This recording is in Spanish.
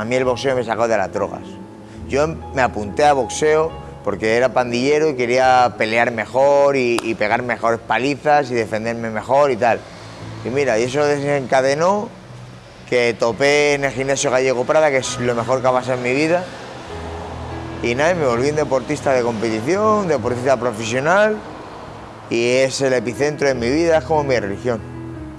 a mí el boxeo me sacó de las drogas. Yo me apunté a boxeo porque era pandillero y quería pelear mejor y, y pegar mejores palizas y defenderme mejor y tal. Y mira, y eso desencadenó que topé en el gimnasio Gallego Prada, que es lo mejor que ha pasado en mi vida. Y nada, me volví un deportista de competición, deportista profesional y es el epicentro de mi vida, es como mi religión.